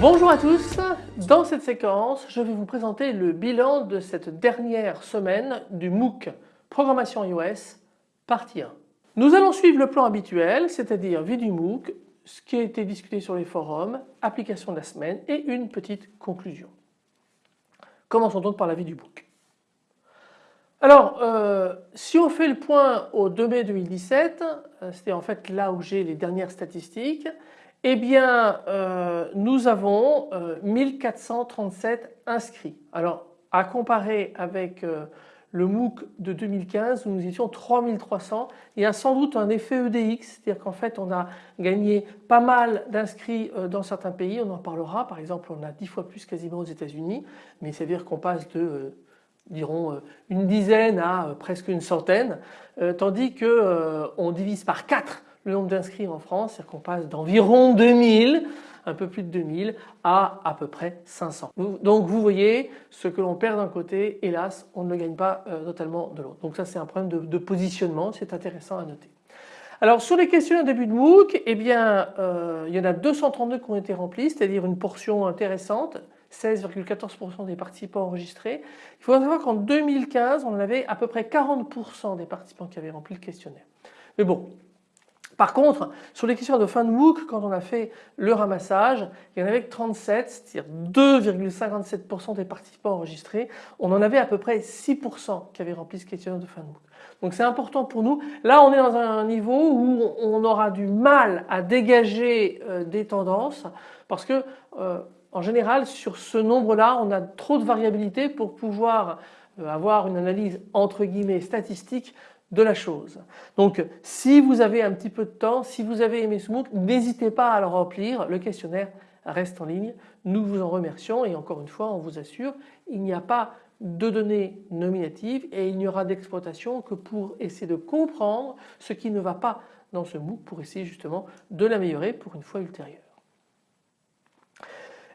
Bonjour à tous, dans cette séquence je vais vous présenter le bilan de cette dernière semaine du MOOC Programmation iOS partie 1. Nous allons suivre le plan habituel, c'est-à-dire vie du MOOC, ce qui a été discuté sur les forums, application de la semaine et une petite conclusion. Commençons donc par la vie du MOOC. Alors euh, si on fait le point au 2 mai 2017, euh, c'était en fait là où j'ai les dernières statistiques, eh bien euh, nous avons 1437 inscrits. Alors à comparer avec le MOOC de 2015 où nous étions 3300. Il y a sans doute un effet EDX, c'est-à-dire qu'en fait on a gagné pas mal d'inscrits euh, dans certains pays, on en parlera, par exemple on a 10 fois plus quasiment aux États-Unis, mais ça veut dire qu'on passe de euh, euh, une dizaine à presque une centaine, tandis que on divise par 4 le nombre d'inscrits en France, c'est-à-dire qu'on passe d'environ 2000 un peu plus de 2000 à à peu près 500. Donc vous voyez ce que l'on perd d'un côté, hélas on ne le gagne pas euh, totalement de l'autre. Donc ça c'est un problème de, positionnement, c'est intéressant à noter. Alors sur les début de MOOC, eh bien euh, il y en a 232 qui ont été remplis, c'est-à-dire une portion intéressante, 16,14% des participants enregistrés. Il faut savoir qu'en 2015 on avait à peu près 40% des participants qui avaient rempli le questionnaire. Mais bon, par contre, sur les questions de fin de MOOC, quand on a fait le ramassage, il y en avait que 37, c'est-à-dire 2,57% des participants enregistrés. On en avait à peu près 6% qui avaient rempli ce questionnaire de fin de MOOC. Donc c'est important pour nous. Là on est dans un niveau où on aura du mal à dégager euh, des tendances parce que euh, en général sur ce nombre-là on a trop de variabilité pour pouvoir euh, avoir une analyse entre guillemets statistique de la chose. Donc si vous avez un petit peu de temps, si vous avez aimé ce MOOC, n'hésitez pas à le remplir, le questionnaire reste en ligne. Nous vous en remercions et encore une fois on vous assure il n'y a pas de données nominatives et il n'y aura d'exploitation que pour essayer de comprendre ce qui ne va pas dans ce MOOC pour essayer justement de l'améliorer pour une fois ultérieure.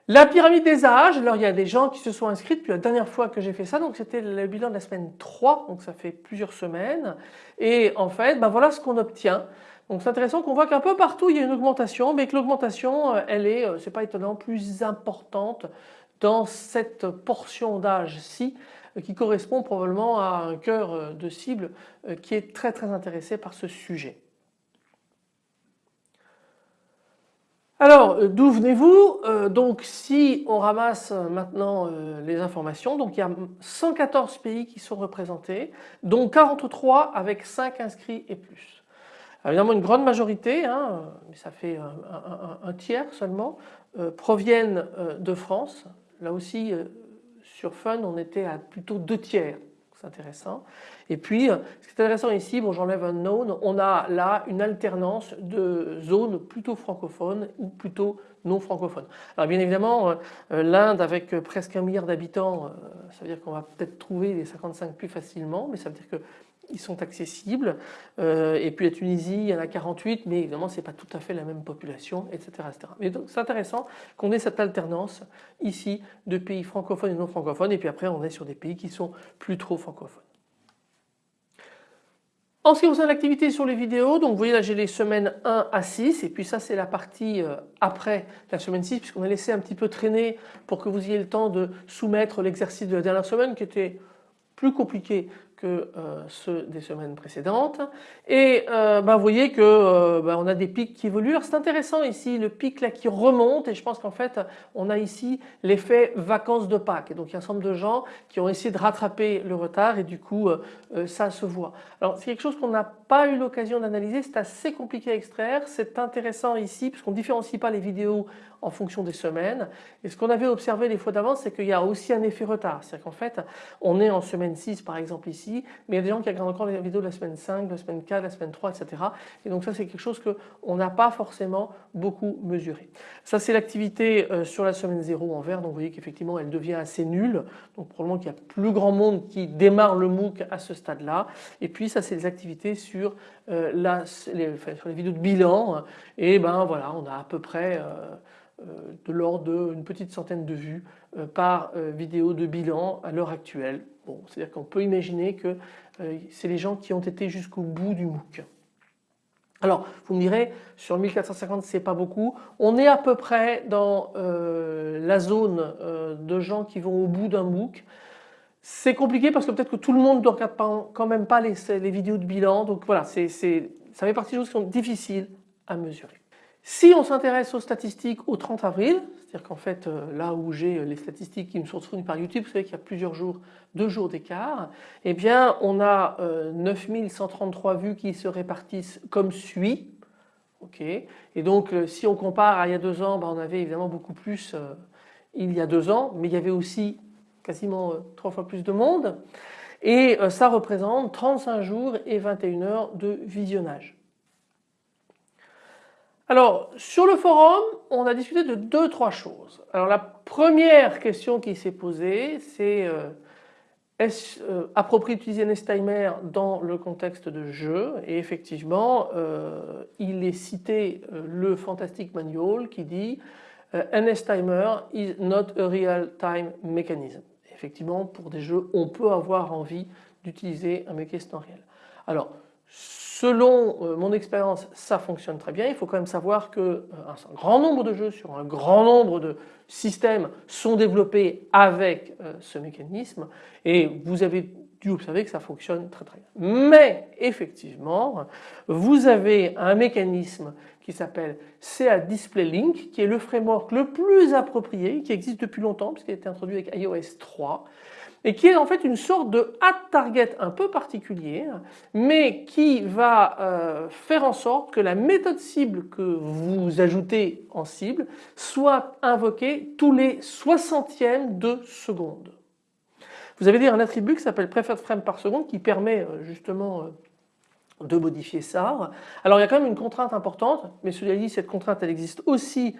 La pyramide des âges, alors il y a des gens qui se sont inscrits depuis la dernière fois que j'ai fait ça, donc c'était le bilan de la semaine 3, donc ça fait plusieurs semaines. Et en fait, ben voilà ce qu'on obtient. Donc c'est intéressant qu'on voit qu'un peu partout il y a une augmentation, mais que l'augmentation, euh, elle est, euh, c'est pas étonnant, plus importante dans cette portion d'âge-ci euh, qui correspond probablement à un cœur de cible qui est très très intéressé par ce sujet. Alors euh, d'où venez-vous? Euh, Donc si on ramasse euh, maintenant les informations, donc il y a 114 pays qui sont représentés, dont 43 avec 5 inscrits et plus. évidemment une grande majorité, hein, mais ça fait un, tiers seulement, proviennent de France. Là aussi sur Fun on était à plutôt deux tiers intéressant. Et puis ce qui est intéressant ici, bon j'enlève un known, on a là une alternance de zones plutôt francophones ou plutôt non francophones. Alors bien évidemment euh, euh, l'Inde avec presque un milliard d'habitants, euh, ça veut dire qu'on va peut-être trouver les 55 plus facilement, mais ça veut dire que ils sont accessibles. et puis la Tunisie, il y en a 48, mais évidemment c'est pas tout à fait la même population, etc. etc. Mais donc c'est intéressant qu'on ait cette alternance ici de pays francophones et non francophones, et puis après on est sur des pays qui sont plus trop francophones. En ce qui concerne l'activité sur les vidéos, donc vous voyez là j'ai les semaines 1 à 6 et puis ça c'est la partie euh, après la semaine 6 puisqu'on a laissé un petit peu traîner pour que vous ayez le temps de soumettre l'exercice de la dernière semaine qui était plus compliqué que euh, ceux des semaines précédentes. Et bah, vous voyez que bah, on a des pics qui évoluent. C'est intéressant ici le pic là qui remonte. Et je pense qu'en fait on a ici l'effet vacances de Pâques. Et donc il y a un certain nombre de gens qui ont essayé de rattraper le retard. Et du coup ça se voit. Alors c'est quelque chose qu'on n'a pas eu l'occasion d'analyser, c'est assez compliqué à extraire, c'est intéressant ici puisqu'on ne différencie pas les vidéos en fonction des semaines. Et ce qu'on avait observé les fois d'avant c'est qu'il y a aussi un effet retard, c'est-à-dire qu'en fait on est en semaine 6 par exemple ici mais il y a des gens qui regardent encore les vidéos de la semaine 5, de la semaine 4, de la semaine 3, etc. Et donc ça c'est quelque chose qu'on n'a pas forcément beaucoup mesuré. Ça c'est l'activité euh, sur la semaine 0 en vert, donc vous voyez qu'effectivement elle devient assez nulle, donc probablement qu'il y a plus grand monde qui démarre le MOOC à ce stade-là. Et puis ça c'est les activités sur, euh, les, sur les vidéos de bilan, et ben voilà on a à peu près de l'ordre d'une petite centaine de vues euh, par euh, vidéo de bilan à l'heure actuelle. Bon, C'est-à-dire qu'on peut imaginer que euh, c'est les gens qui ont été jusqu'au bout du MOOC. Alors vous me direz sur 1450 c'est pas beaucoup, on est à peu près dans la zone de gens qui vont au bout d'un MOOC. C'est compliqué parce que peut-être que tout le monde ne regarde quand même pas les, les vidéos de bilan donc voilà ça fait partie des choses qui sont difficiles à mesurer. Si on s'intéresse aux statistiques au 30 avril, c'est-à-dire qu'en fait euh, là où j'ai euh, les statistiques qui me sont fournies par YouTube, vous savez qu'il y a plusieurs jours, deux jours d'écart, eh bien on a 9133 euh, vues qui se répartissent comme suit. Et donc si on compare à il y a deux ans, ben, on avait évidemment beaucoup plus il y a deux ans, mais il y avait aussi quasiment trois fois plus de monde. Et ça représente 35 jours et 21 heures de visionnage. Alors sur le forum on a discuté de deux trois choses. Alors la première question qui s'est posée c'est euh, est-ce euh, approprié d'utiliser NSTimer dans le contexte de jeu? Et effectivement euh, il est cité le Fantastic Manual qui dit NSTimer is not a real-time mechanism. Effectivement pour des jeux on peut avoir envie d'utiliser un mécanisme en réel. Alors Selon euh, mon expérience, ça fonctionne très bien. Il faut quand même savoir qu'un euh, grand nombre de jeux sur un grand nombre de systèmes sont développés avec euh, ce mécanisme et vous avez dû observer que ça fonctionne très très bien. Mais effectivement, vous avez un mécanisme qui s'appelle CA Display Link qui est le framework le plus approprié qui existe depuis longtemps puisqu'il a été introduit avec iOS 3 et qui est en fait une sorte de ad target un peu particulier mais qui va euh, faire en sorte que la méthode cible que vous ajoutez en cible soit invoquée tous les soixantièmes de seconde. Vous avez un attribut qui s'appelle preferred frame par seconde qui permet euh, justement euh, de modifier ça. Alors il y a quand même une contrainte importante, mais cela dit cette contrainte elle existe aussi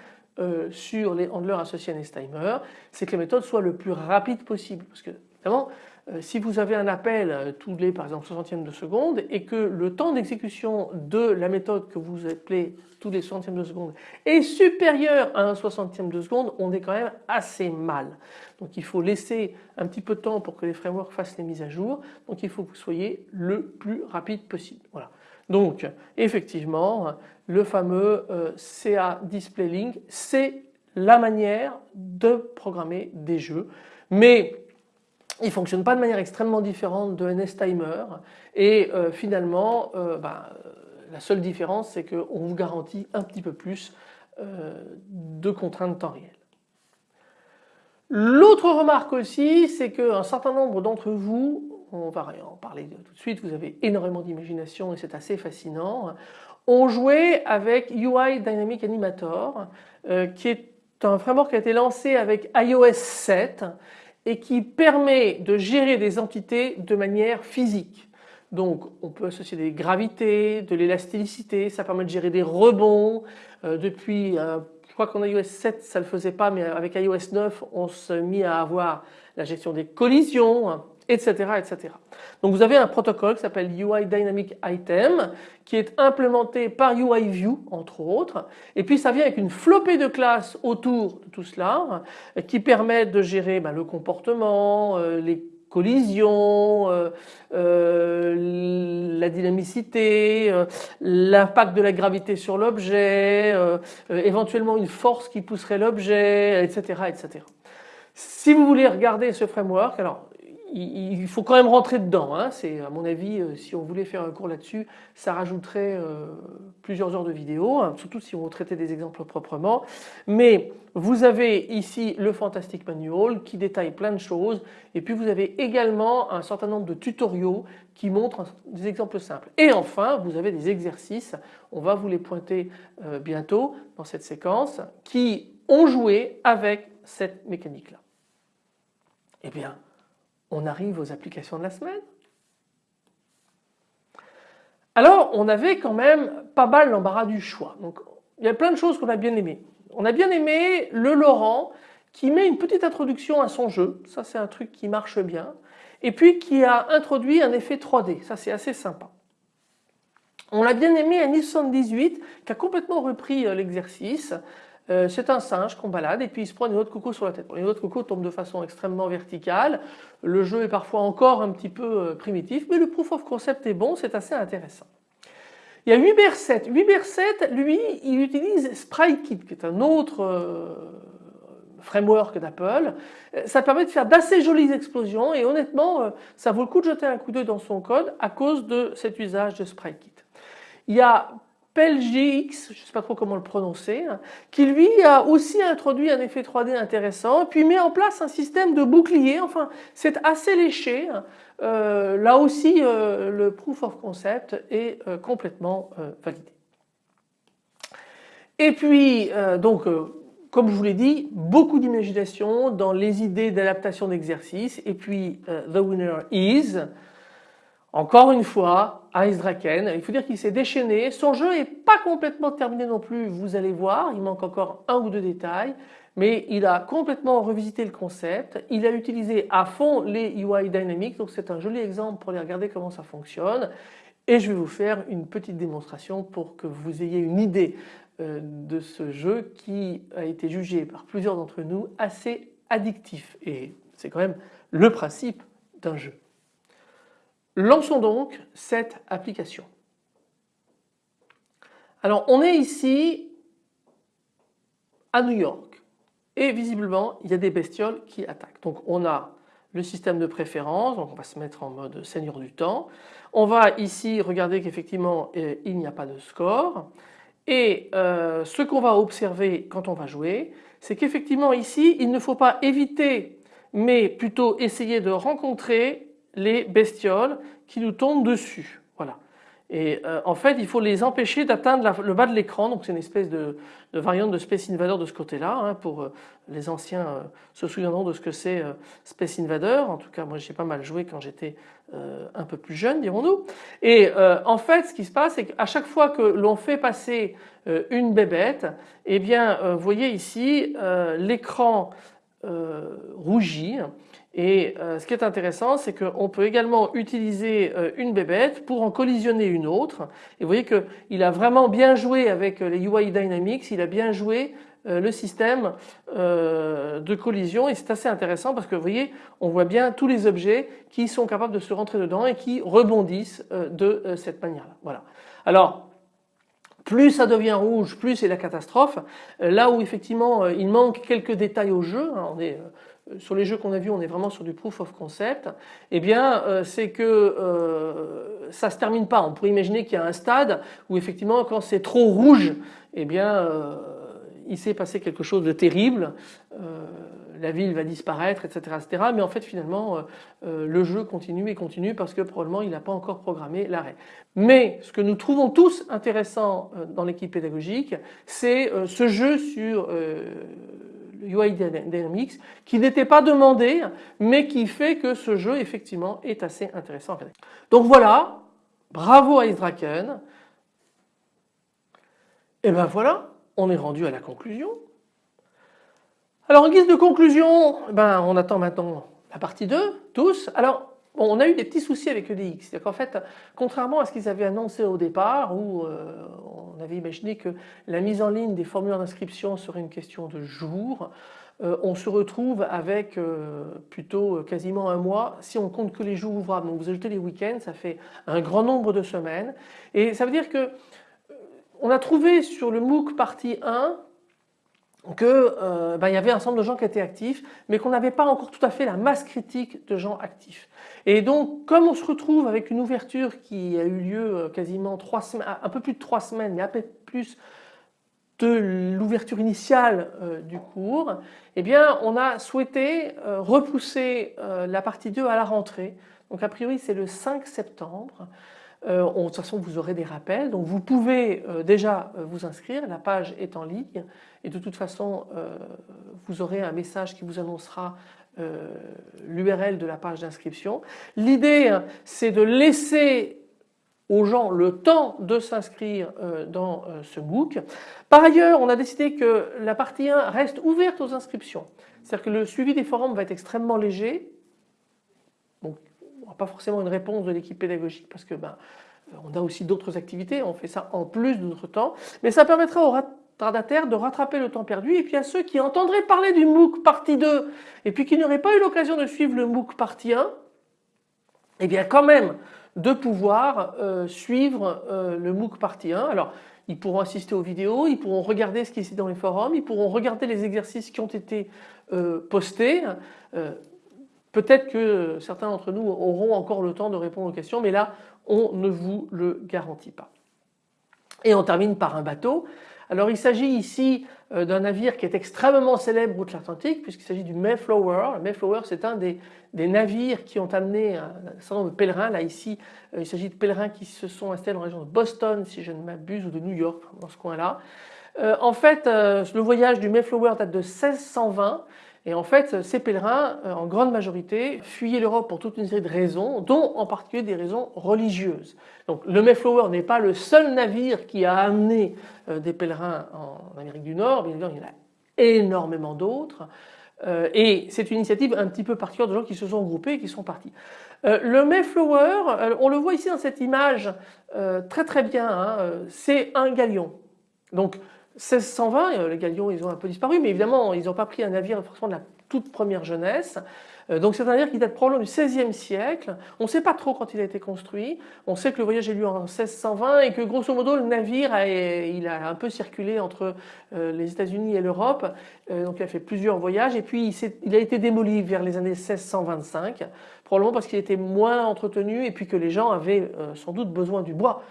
sur les handlers associés à NestTimer, c'est que la méthode soit le plus rapide possible. Parce que Évidemment, euh, si vous avez un appel euh, tous les par exemple 60e de seconde et que le temps d'exécution de la méthode que vous appelez tous les 60e de seconde est supérieur à un 60e de seconde, on est quand même assez mal. Donc il faut laisser un petit peu de temps pour que les frameworks fassent les mises à jour. Donc il faut que vous soyez le plus rapide possible. Voilà. Donc effectivement le fameux euh, CA Display Link c'est la manière de programmer des jeux. Mais il ne fonctionne pas de manière extrêmement différente de NSTimer et euh, finalement euh, bah, la seule différence c'est qu'on vous garantit un petit peu plus euh, de contraintes temps réel. L'autre remarque aussi c'est qu'un certain nombre d'entre vous, on va en parler tout de suite, vous avez énormément d'imagination et c'est assez fascinant, ont joué avec UI Dynamic Animator qui est un framework qui a été lancé avec iOS 7 et qui permet de gérer des entités de manière physique. Donc on peut associer des gravités, de l'élasticité, ça permet de gérer des rebonds. Euh, depuis, euh, je crois qu'en iOS 7 ça ne le faisait pas mais avec iOS 9 on s'est mis à avoir la gestion des collisions, etc., etc. Donc vous avez un protocole qui s'appelle UI Dynamic Item qui est implémenté par UI View entre autres et puis ça vient avec une flopée de classes autour de tout cela qui permettent de gérer ben, le comportement, euh, les collisions, euh, euh, la dynamicité, l'impact de la gravité sur l'objet, éventuellement une force qui pousserait l'objet, etc. Si vous voulez regarder ce framework, alors il faut quand même rentrer dedans. Hein. C'est à mon avis, euh, si on voulait faire un cours là-dessus, ça rajouterait euh, plusieurs heures de vidéo, hein, surtout si on traitait des exemples proprement. Mais vous avez ici le Fantastic Manual qui détaille plein de choses et puis vous avez également un certain nombre de tutoriaux qui montrent des exemples simples. Et enfin, vous avez des exercices, on va vous les pointer euh, bientôt dans cette séquence, qui ont joué avec cette mécanique-là. Eh bien, on arrive aux applications de la semaine. Alors on avait quand même pas mal l'embarras du choix. Il y a plein de choses qu'on a bien aimé. On a bien aimé le Laurent qui met une petite introduction à son jeu, ça c'est un truc qui marche bien, et puis qui a introduit un effet 3D, ça c'est assez sympa. On l'a bien aimé à 18 qui a complètement repris euh, l'exercice. Euh, c'est un singe qu'on balade et puis il se prend une autre coco sur la tête. Les autres coco tombent de façon extrêmement verticale. Le jeu est parfois encore un petit peu euh, primitif mais le proof of concept est bon, c'est assez intéressant. Il y a 8BR7. 8BR7 lui il utilise SpriteKit qui est un autre framework d'Apple. Ça permet de faire d'assez jolies explosions et honnêtement ça vaut le coup de jeter un coup d'œil dans son code à cause de cet usage de SpriteKit. Il y a PelGX, je ne sais pas trop comment le prononcer, qui lui a aussi introduit un effet 3D intéressant, puis met en place un système de bouclier, enfin c'est assez léché. Euh, là aussi euh, le proof of concept est euh, complètement validé. Et puis donc comme je vous l'ai dit, beaucoup d'imagination dans les idées d'adaptation d'exercice et puis The Winner Is, encore une fois, Ice Draken, il faut dire qu'il s'est déchaîné. Son jeu n'est pas complètement terminé non plus, vous allez voir, il manque encore un ou deux détails. Mais il a complètement revisité le concept, il a utilisé à fond les UI Dynamics, donc c'est un joli exemple pour aller regarder comment ça fonctionne. Et je vais vous faire une petite démonstration pour que vous ayez une idée euh, de ce jeu qui a été jugé par plusieurs d'entre nous assez addictif. Et c'est quand même le principe d'un jeu. Lançons donc cette application. Alors on est ici à New York et visiblement il y a des bestioles qui attaquent. Donc on a le système de préférence, donc on va se mettre en mode seigneur du temps. On va ici regarder qu'effectivement euh, il n'y a pas de score et euh, ce qu'on va observer quand on va jouer c'est qu'effectivement ici il ne faut pas éviter mais plutôt essayer de rencontrer les bestioles qui nous tombent dessus. Voilà. Et euh, en fait il faut les empêcher d'atteindre le bas de l'écran donc c'est une espèce de, variante de Space Invader de ce côté-là hein, pour euh, les anciens euh, se souviendront de ce que c'est Space Invader en tout cas moi j'ai pas mal joué quand j'étais un peu plus jeune dirons-nous et en fait ce qui se passe c'est qu'à chaque fois que l'on fait passer une bébête eh bien vous voyez ici l'écran rougit et euh, ce qui est intéressant, c'est qu'on peut également utiliser euh, une bébête pour en collisionner une autre. Et vous voyez qu'il a vraiment bien joué avec euh, les UI Dynamics, il a bien joué le système de collision et c'est assez intéressant parce que vous voyez on voit bien tous les objets qui sont capables de se rentrer dedans et qui rebondissent de cette manière là. Voilà. Alors plus ça devient rouge, plus c'est la catastrophe. Là où effectivement il manque quelques détails au jeu, hein, on est euh, sur les jeux qu'on a vus, on est vraiment sur du proof of concept, eh bien euh, c'est que euh, ça se termine pas. On pourrait imaginer qu'il y a un stade où effectivement quand c'est trop rouge, eh bien il s'est passé quelque chose de terrible, la ville va disparaître, etc., etc. Mais en fait finalement le jeu continue et continue parce que probablement il n'a pas encore programmé l'arrêt. Mais ce que nous trouvons tous intéressant dans l'équipe pédagogique, c'est ce jeu sur UI Dynamics qui n'était pas demandé mais qui fait que ce jeu effectivement est assez intéressant. Donc voilà, bravo à Draken. Et ben voilà, on est rendu à la conclusion. Alors en guise de conclusion, ben on attend maintenant la partie 2, tous. Alors on a eu des petits soucis avec EDX, c'est-à-dire fait, contrairement à ce qu'ils avaient annoncé au départ, où euh, on avait imaginé que la mise en ligne des formulaires d'inscription serait une question de jours, euh, on se retrouve avec euh, plutôt quasiment un mois si on compte que les jours ouvrables. Donc vous ajoutez les week-ends, ça fait un grand nombre de semaines. Et ça veut dire que on a trouvé sur le MOOC partie 1 qu'il euh, ben, y avait un nombre de gens qui étaient actifs mais qu'on n'avait pas encore tout à fait la masse critique de gens actifs. Et donc comme on se retrouve avec une ouverture qui a eu lieu euh, quasiment trois semaines, un peu plus de trois semaines mais un peu plus de l'ouverture initiale euh, du cours, eh bien on a souhaité repousser la partie 2 à la rentrée. Donc a priori c'est le 5 septembre. Euh, de toute façon vous aurez des rappels donc vous pouvez euh, déjà euh, vous inscrire, la page est en ligne et de toute façon vous aurez un message qui vous annoncera l'URL de la page d'inscription. L'idée c'est de laisser aux gens le temps de s'inscrire dans ce MOOC. Par ailleurs, on a décidé que la partie 1 reste ouverte aux inscriptions. C'est-à-dire que le suivi des forums va être extrêmement léger. Pas forcément une réponse de l'équipe pédagogique parce que ben, on a aussi d'autres activités, on fait ça en plus de notre temps. Mais ça permettra aux retardataires de rattraper le temps perdu et puis à ceux qui entendraient parler du MOOC partie 2 et puis qui n'auraient pas eu l'occasion de suivre le MOOC partie 1, eh bien quand même de pouvoir euh, suivre euh, le MOOC partie 1. Alors ils pourront assister aux vidéos, ils pourront regarder ce qui est dans les forums, ils pourront regarder les exercices qui ont été euh, postés. Peut-être que certains d'entre nous auront encore le temps de répondre aux questions, mais là on ne vous le garantit pas. Et on termine par un bateau. Alors il s'agit ici euh, d'un navire qui est extrêmement célèbre route l'Atlantique puisqu'il s'agit du Mayflower. Le Mayflower c'est un des, navires qui ont amené un, certain nombre de pèlerins. Là ici euh, il s'agit de pèlerins qui se sont installés dans la région de Boston si je ne m'abuse ou de New York dans ce coin là. Euh, en fait le voyage du Mayflower date de 1620 et en fait, ces pèlerins, euh, en grande majorité, fuyaient l'Europe pour toute une série de raisons, dont en particulier des raisons religieuses. Donc le Mayflower n'est pas le seul navire qui a amené euh, des pèlerins en Amérique du Nord, bien évidemment il y en a énormément d'autres. Euh, et c'est une initiative un petit peu particulière de gens qui se sont groupés et qui sont partis. Le Mayflower, on le voit ici dans cette image très très bien, hein, c'est un galion. Donc 1620, euh, les galions ils ont un peu disparu, mais évidemment ils n'ont pas pris un navire forcément de la toute première jeunesse. Euh, donc c'est un navire qui date probablement du XVIe siècle. On ne sait pas trop quand il a été construit. On sait que le voyage est lieu en 1620 et que grosso modo le navire a, il a un peu circulé entre euh, les États-Unis et l'Europe. Donc il a fait plusieurs voyages et puis il, a été démoli vers les années 1625, probablement parce qu'il était moins entretenu et puis que les gens avaient sans doute besoin du bois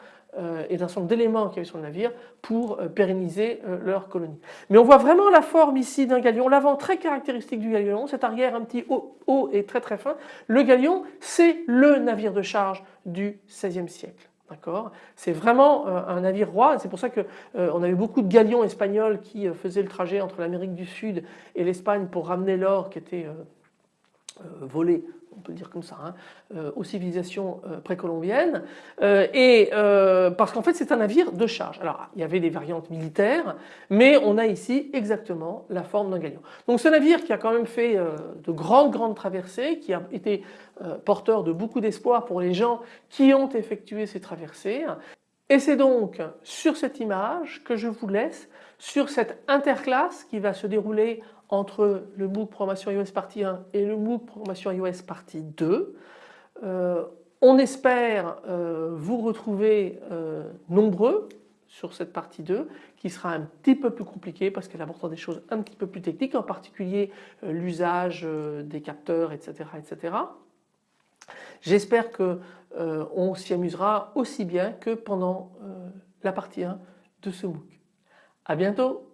et d'un certain nombre d'éléments qu'il y avait sur le navire pour euh, pérenniser euh, leur colonie. Mais on voit vraiment la forme ici d'un galion, l'avant très caractéristique du galion, cet arrière un petit haut, et très très fin. Le galion c'est le navire de charge du XVIe siècle. C'est vraiment un navire roi, c'est pour ça qu'on on a eu beaucoup de galions espagnols qui faisaient le trajet entre l'Amérique du Sud et l'Espagne pour ramener l'or qui était volé on peut le dire comme ça, hein, euh, aux civilisations euh, précolombiennes, euh, et parce qu'en fait c'est un navire de charge. Alors il y avait des variantes militaires, mais on a ici exactement la forme d'un galion. Donc ce navire qui a quand même fait de grandes grandes traversées, qui a été porteur de beaucoup d'espoir pour les gens qui ont effectué ces traversées, et c'est donc sur cette image que je vous laisse sur cette interclasse qui va se dérouler entre le MOOC Programmation iOS partie 1 et le MOOC Programmation iOS partie 2. Euh, on espère euh, vous retrouver euh, nombreux sur cette partie 2 qui sera un petit peu plus compliquée parce qu'elle apportera des choses un petit peu plus techniques, en particulier l'usage des capteurs, etc. etc. J'espère qu'on s'y amusera aussi bien que pendant la partie 1 de ce MOOC. À bientôt